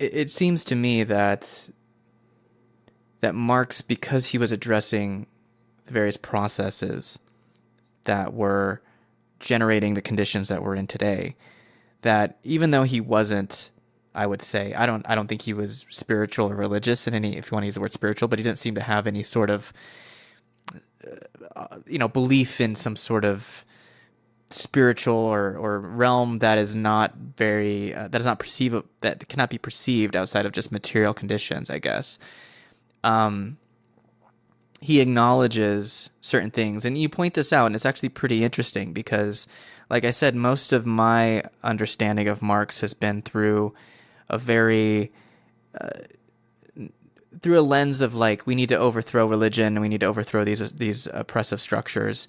it, it seems to me that that Marx, because he was addressing the various processes that were generating the conditions that we're in today, that even though he wasn't I would say I don't I don't think he was spiritual or religious in any if you want to use the word spiritual, but he didn't seem to have any sort of uh, you know belief in some sort of spiritual or, or realm that is not very uh, that is not perceive that cannot be perceived outside of just material conditions i guess. Um, he acknowledges certain things. And you point this out and it's actually pretty interesting because like i said most of my understanding of marx has been through a very uh, through a lens of like we need to overthrow religion and we need to overthrow these these oppressive structures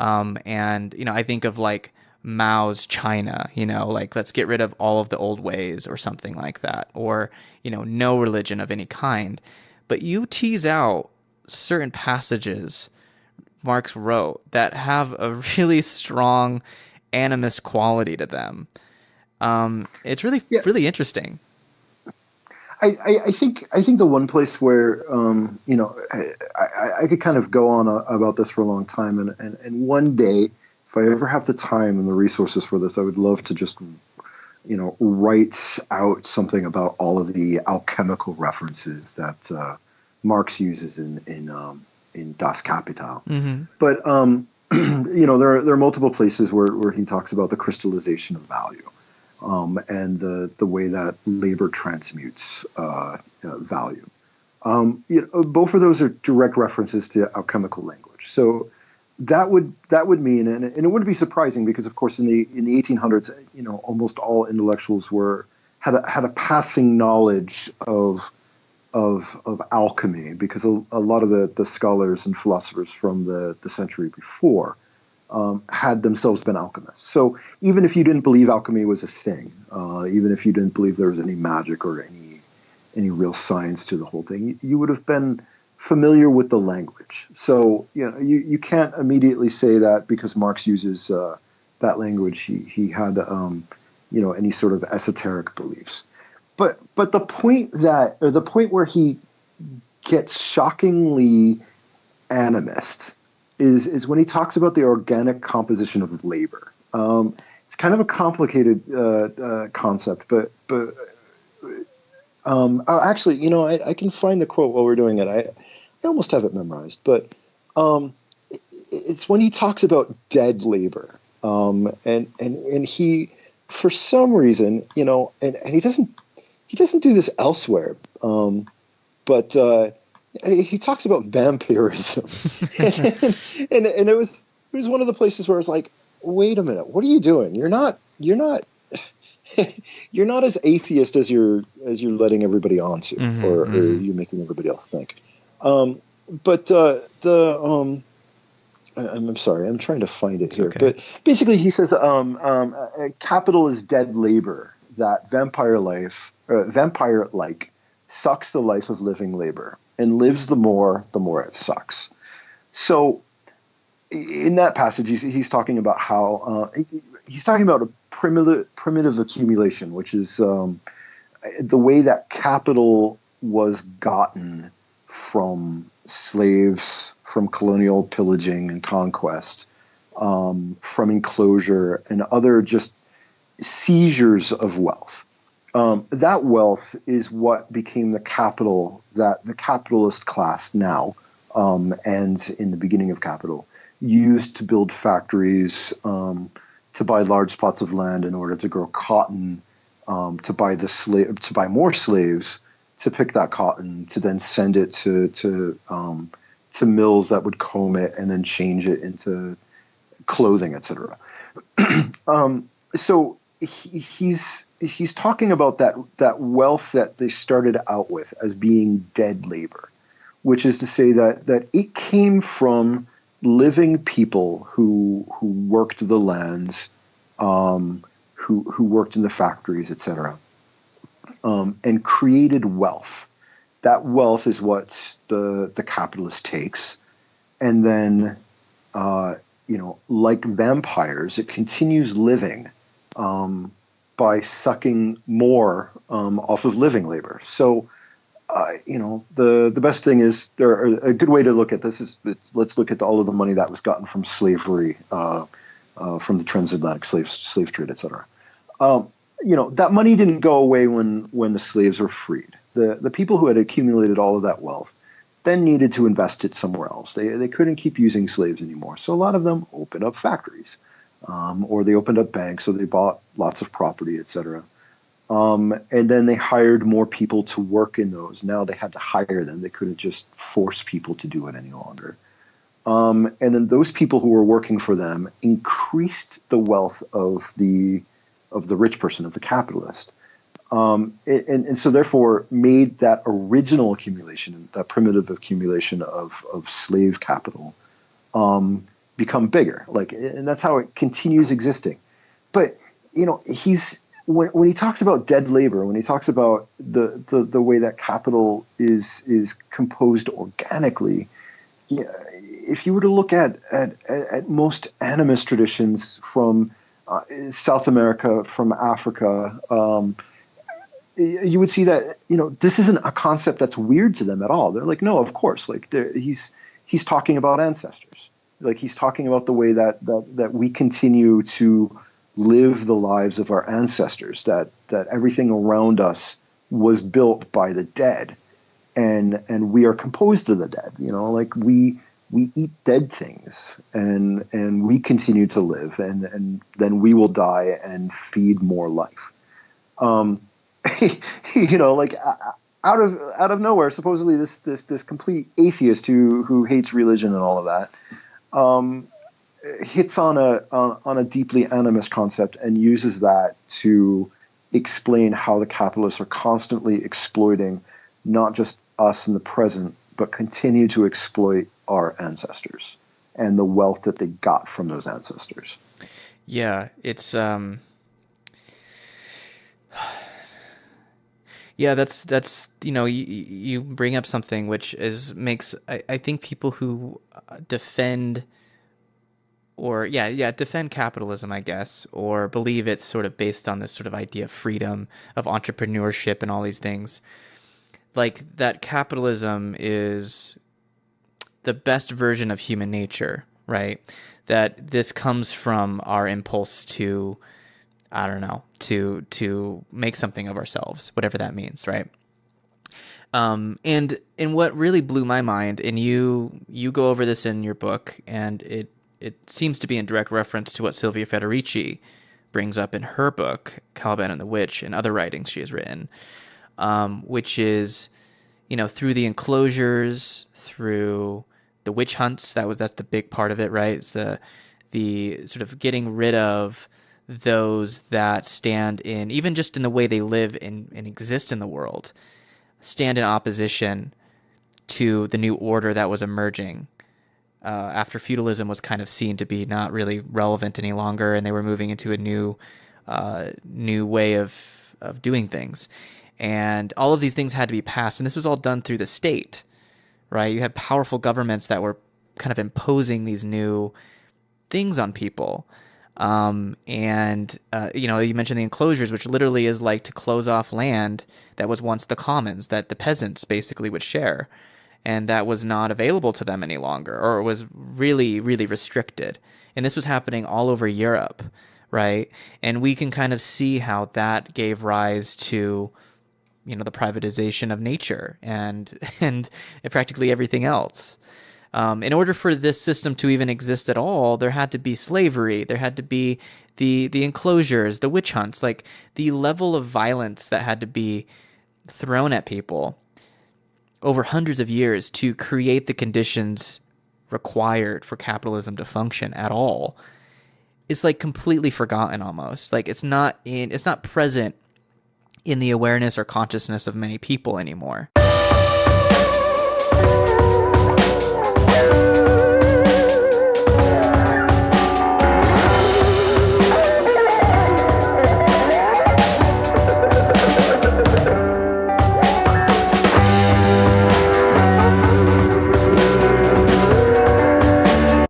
um, and you know i think of like mao's china you know like let's get rid of all of the old ways or something like that or you know no religion of any kind. But you tease out certain passages marx wrote that have a really strong animist quality to them. Um, it's really yeah. really interesting I, I, I, think I think the one place where um, you know I, I, I, could kind of go on a, about this for a long time, and, and, and one day, if I ever have the time and the resources for this, I would love to just you know write out something about all of the alchemical references that uh, Marx uses in in um, in Das Kapital. Mm-hmm. But um, you know there are, there are multiple places where, where he talks about the crystallization of value um, and the, the way that labor transmutes uh, uh, value. Um, you know, both of those are direct references to alchemical language. So that would that would mean, and, and it wouldn't be surprising because, of course, in the in the 1800s, you know, almost all intellectuals were had a, had a passing knowledge of of of alchemy because a, a lot of the, the scholars and philosophers from the, the century before um, had themselves been alchemists. So even if you didn't believe alchemy was a thing, uh, even if you didn't believe there was any magic or any any real science to the whole thing, you, you would have been familiar with the language. So you know you, you can't immediately say that because Marx uses uh, that language, he he had um, you know any sort of esoteric beliefs. But but the point that or the point where he gets shockingly animist is is when he talks about the organic composition of labor. Um, it's kind of a complicated uh, uh, concept, but but um, oh, actually, you know, I, I, can find the quote while we're doing it. I I almost have it memorized, but um, it, it's when he talks about dead labor, um, and and and he, for some reason, you know, and, and he doesn't he doesn't do this elsewhere, um, but uh, he talks about vampirism, and, and, and it was it was one of the places where I was like, wait a minute, what are you doing? You're not you're not you're not as atheist as you're as you're letting everybody on to, mm-hmm, or, mm-hmm. or, you're making everybody else think. Um, but uh, the um, I, I'm sorry, I'm trying to find it it's here. Okay. But basically, he says um, um, uh, capital is dead labor. That vampire life, uh, vampire like, sucks the life of living labor and lives the more, the more it sucks. So, in that passage, he's, he's talking about how uh, he's talking about a primitive primitive accumulation, which is um, the way that capital was gotten from slaves, from colonial pillaging and conquest, um, from enclosure and other just seizures of wealth um, that wealth is what became the capital that the capitalist class now um, and in the beginning of capital used to build factories, um, to buy large plots of land in order to grow cotton, um, to buy the slave, to buy more slaves, to pick that cotton, to then send it to to um, to mills that would comb it and then change it into clothing, etc. Um, so he, he's he's talking about that that wealth that they started out with as being dead labor, which is to say that that it came from living people who who worked the lands, um, who who worked in the factories, etc., um, and created wealth. That wealth is what the the capitalist takes, and then, uh, you know, like vampires, it continues living. Um, by sucking more um, off of living labor. So, uh, you know, the the best thing is there. A good way to look at this is let's look at all of the money that was gotten from slavery, uh, uh, from the transatlantic slave slave trade, etc. Um, you know, that money didn't go away when when the slaves were freed. The the people who had accumulated all of that wealth then needed to invest it somewhere else. They they couldn't keep using slaves anymore. So a lot of them opened up factories, um, or they opened up banks, or they bought lots of property, etc. Um, and then they hired more people to work in those. Now they had to hire them. They couldn't just force people to do it any longer. Um, and then those people who were working for them increased the wealth of the of the rich person, of the capitalist. Um, and, and, so therefore made that original accumulation, that primitive accumulation of, of slave capital, um, become bigger. Like, and that's how it continues existing. But you know, he's when, when he talks about dead labor, when he talks about the, the, the way that capital is is composed organically, if you were to look at, at, at most animist traditions from uh, South America, from Africa, um, you would see that you know this isn't a concept that's weird to them at all. They're like, no, of course, like he's he's talking about ancestors, like he's talking about the way that that that we continue to live the lives of our ancestors. That that everything around us was built by the dead, and and we are composed of the dead. You know, like we we eat dead things and and we continue to live and and then we will die and feed more life um, you know, like out of out of nowhere, supposedly this this this complete atheist who who hates religion and all of that, um, hits on a on, on a deeply animist concept and uses that to explain how the capitalists are constantly exploiting not just us in the present, but continue to exploit our ancestors and the wealth that they got from those ancestors. Yeah, it's um Yeah, that's that's you know you, you bring up something which is makes I, I think people who uh, defend or yeah yeah defend capitalism I guess or believe it's sort of based on this sort of idea of freedom of entrepreneurship and all these things like that capitalism is the best version of human nature right? That this comes from our impulse to I don't know, to to make something of ourselves, whatever that means, right? Um, and and what really blew my mind, and you you go over this in your book, and it it seems to be in direct reference to what Silvia Federici brings up in her book, Caliban and the Witch, and other writings she has written, um, which is, you know, through the enclosures, through the witch hunts. That was that's the big part of it, right? It's the the sort of getting rid of those that stand in, even just in the way they live and, and exist in the world, stand in opposition to the new order that was emerging. Uh, after feudalism was kind of seen to be not really relevant any longer, and they were moving into a new, uh, new way of of doing things, and all of these things had to be passed, and this was all done through the state, right? You had powerful governments that were kind of imposing these new things on people, um, and uh, you know, you mentioned the enclosures, which literally is like to close off land that was once the commons that the peasants basically would share, and that was not available to them any longer, or was really, really restricted. And this was happening all over Europe, right? And we can kind of see how that gave rise to you know the privatization of nature and and practically everything else um, in order for this system to even exist at all, there had to be slavery. There had to be the the enclosures, the witch hunts, like the level of violence that had to be thrown at people over hundreds of years to create the conditions required for capitalism to function at all it's like completely forgotten almost like it's not in it's not present in the awareness or consciousness of many people anymore